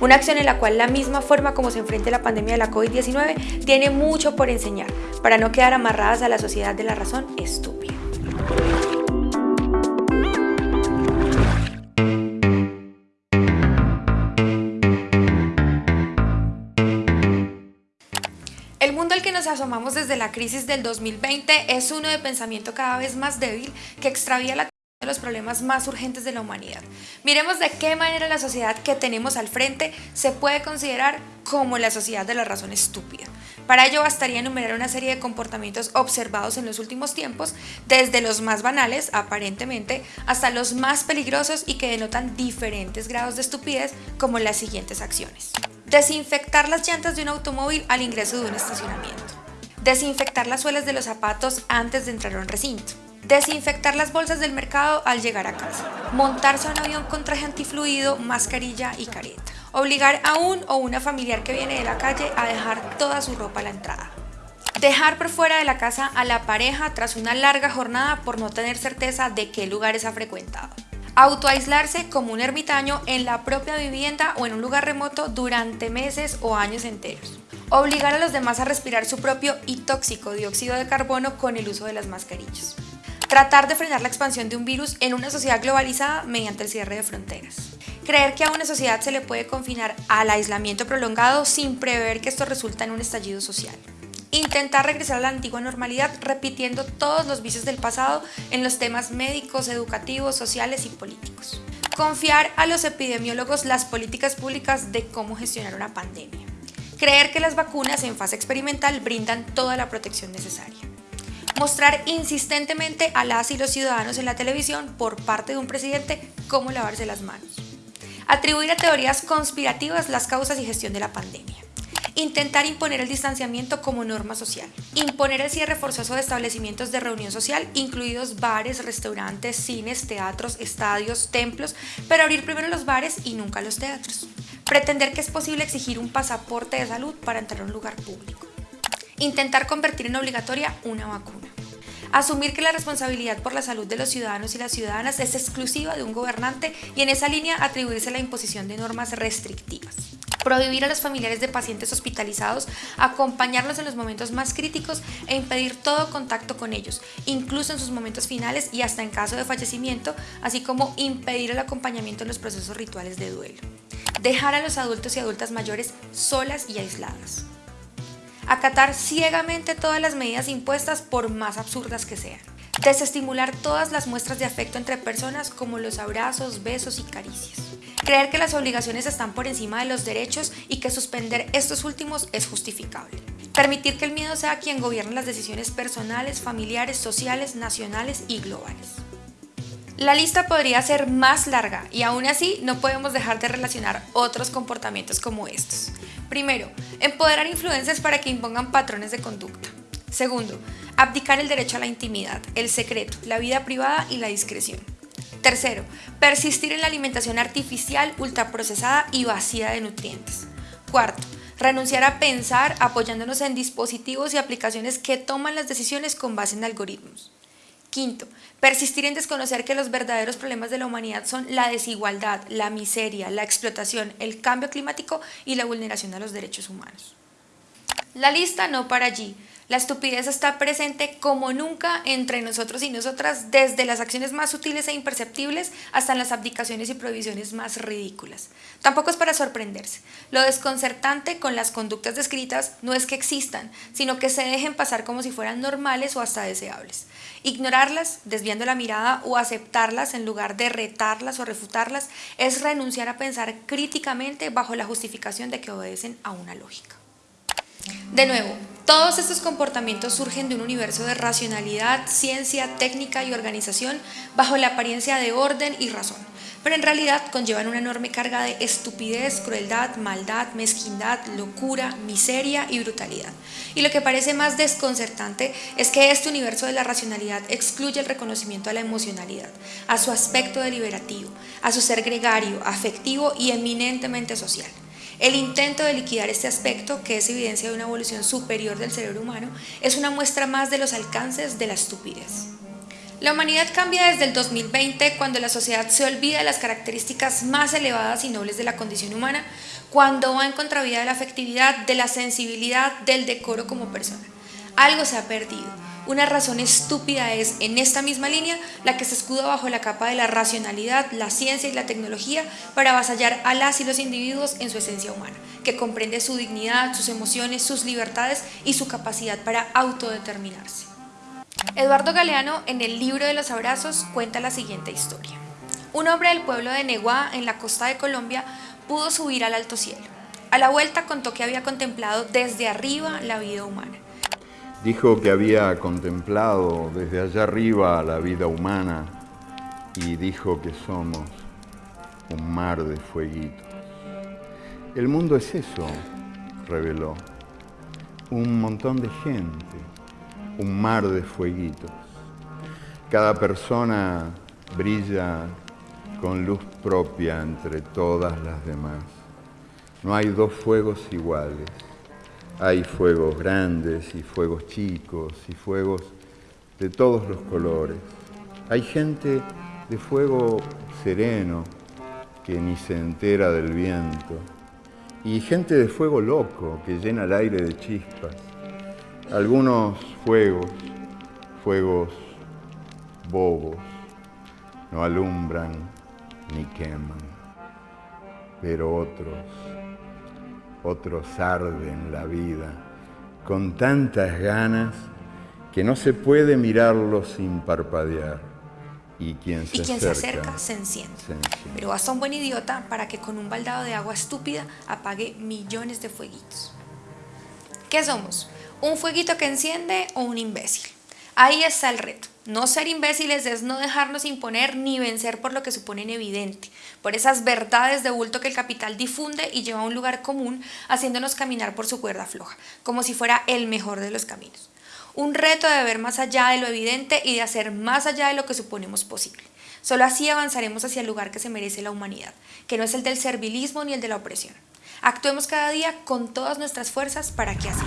una acción en la cual la misma forma como se enfrenta la pandemia de la COVID-19 tiene mucho por enseñar, para no quedar amarradas a la sociedad de la razón estúpida. El mundo al que nos asomamos desde la crisis del 2020 es uno de pensamiento cada vez más débil que extravía la los problemas más urgentes de la humanidad. Miremos de qué manera la sociedad que tenemos al frente se puede considerar como la sociedad de la razón estúpida. Para ello bastaría enumerar una serie de comportamientos observados en los últimos tiempos, desde los más banales, aparentemente, hasta los más peligrosos y que denotan diferentes grados de estupidez, como las siguientes acciones. Desinfectar las llantas de un automóvil al ingreso de un estacionamiento. Desinfectar las suelas de los zapatos antes de entrar a un recinto Desinfectar las bolsas del mercado al llegar a casa. Montarse a un avión con traje antifluido, mascarilla y careta. Obligar a un o una familiar que viene de la calle a dejar toda su ropa a la entrada. Dejar por fuera de la casa a la pareja tras una larga jornada por no tener certeza de qué lugares ha frecuentado. Autoaislarse como un ermitaño en la propia vivienda o en un lugar remoto durante meses o años enteros. Obligar a los demás a respirar su propio y tóxico dióxido de carbono con el uso de las mascarillas. Tratar de frenar la expansión de un virus en una sociedad globalizada mediante el cierre de fronteras. Creer que a una sociedad se le puede confinar al aislamiento prolongado sin prever que esto resulta en un estallido social. Intentar regresar a la antigua normalidad repitiendo todos los vicios del pasado en los temas médicos, educativos, sociales y políticos. Confiar a los epidemiólogos las políticas públicas de cómo gestionar una pandemia. Creer que las vacunas en fase experimental brindan toda la protección necesaria mostrar insistentemente a las y los ciudadanos en la televisión por parte de un presidente cómo lavarse las manos. Atribuir a teorías conspirativas las causas y gestión de la pandemia. Intentar imponer el distanciamiento como norma social. Imponer el cierre forzoso de establecimientos de reunión social, incluidos bares, restaurantes, cines, teatros, estadios, templos, pero abrir primero los bares y nunca los teatros. Pretender que es posible exigir un pasaporte de salud para entrar a un lugar público Intentar convertir en obligatoria una vacuna. Asumir que la responsabilidad por la salud de los ciudadanos y las ciudadanas es exclusiva de un gobernante y en esa línea atribuirse la imposición de normas restrictivas. Prohibir a los familiares de pacientes hospitalizados acompañarlos en los momentos más críticos e impedir todo contacto con ellos, incluso en sus momentos finales y hasta en caso de fallecimiento, así como impedir el acompañamiento en los procesos rituales de duelo. Dejar a los adultos y adultas mayores solas y aisladas acatar ciegamente todas las medidas impuestas por más absurdas que sean, desestimular todas las muestras de afecto entre personas como los abrazos, besos y caricias, creer que las obligaciones están por encima de los derechos y que suspender estos últimos es justificable, permitir que el miedo sea quien gobierne las decisiones personales, familiares, sociales, nacionales y globales. La lista podría ser más larga y aún así no podemos dejar de relacionar otros comportamientos como estos. Primero, empoderar influencers para que impongan patrones de conducta. Segundo, abdicar el derecho a la intimidad, el secreto, la vida privada y la discreción. Tercero, persistir en la alimentación artificial, ultraprocesada y vacía de nutrientes. Cuarto, renunciar a pensar apoyándonos en dispositivos y aplicaciones que toman las decisiones con base en algoritmos. Quinto, persistir en desconocer que los verdaderos problemas de la humanidad son la desigualdad, la miseria, la explotación, el cambio climático y la vulneración de los derechos humanos. La lista no para allí. La estupidez está presente como nunca entre nosotros y nosotras, desde las acciones más sutiles e imperceptibles hasta las abdicaciones y prohibiciones más ridículas. Tampoco es para sorprenderse. Lo desconcertante con las conductas descritas no es que existan, sino que se dejen pasar como si fueran normales o hasta deseables. Ignorarlas, desviando la mirada o aceptarlas en lugar de retarlas o refutarlas, es renunciar a pensar críticamente bajo la justificación de que obedecen a una lógica. De nuevo, todos estos comportamientos surgen de un universo de racionalidad, ciencia, técnica y organización bajo la apariencia de orden y razón, pero en realidad conllevan una enorme carga de estupidez, crueldad, maldad, mezquindad, locura, miseria y brutalidad. Y lo que parece más desconcertante es que este universo de la racionalidad excluye el reconocimiento a la emocionalidad, a su aspecto deliberativo, a su ser gregario, afectivo y eminentemente social. El intento de liquidar este aspecto, que es evidencia de una evolución superior del cerebro humano, es una muestra más de los alcances de la estupidez. La humanidad cambia desde el 2020 cuando la sociedad se olvida de las características más elevadas y nobles de la condición humana, cuando va en contravía de la afectividad, de la sensibilidad, del decoro como persona. Algo se ha perdido. Una razón estúpida es, en esta misma línea, la que se escuda bajo la capa de la racionalidad, la ciencia y la tecnología para avasallar a las y los individuos en su esencia humana, que comprende su dignidad, sus emociones, sus libertades y su capacidad para autodeterminarse. Eduardo Galeano en el libro de los abrazos cuenta la siguiente historia. Un hombre del pueblo de Neguá, en la costa de Colombia, pudo subir al alto cielo. A la vuelta contó que había contemplado desde arriba la vida humana. Dijo que había contemplado desde allá arriba la vida humana y dijo que somos un mar de fueguitos. El mundo es eso, reveló, un montón de gente, un mar de fueguitos. Cada persona brilla con luz propia entre todas las demás. No hay dos fuegos iguales. Hay fuegos grandes y fuegos chicos y fuegos de todos los colores. Hay gente de fuego sereno que ni se entera del viento y gente de fuego loco que llena el aire de chispas. Algunos fuegos, fuegos bobos, no alumbran ni queman, pero otros, otros arden la vida con tantas ganas que no se puede mirarlos sin parpadear. Y quien, se, y quien acerca, se acerca se enciende. se enciende. Pero basta un buen idiota para que con un baldado de agua estúpida apague millones de fueguitos. ¿Qué somos? ¿Un fueguito que enciende o un imbécil? Ahí está el reto. No ser imbéciles es no dejarnos imponer ni vencer por lo que suponen evidente, por esas verdades de bulto que el capital difunde y lleva a un lugar común, haciéndonos caminar por su cuerda floja, como si fuera el mejor de los caminos. Un reto de ver más allá de lo evidente y de hacer más allá de lo que suponemos posible. Solo así avanzaremos hacia el lugar que se merece la humanidad, que no es el del servilismo ni el de la opresión. Actuemos cada día con todas nuestras fuerzas para que así sea.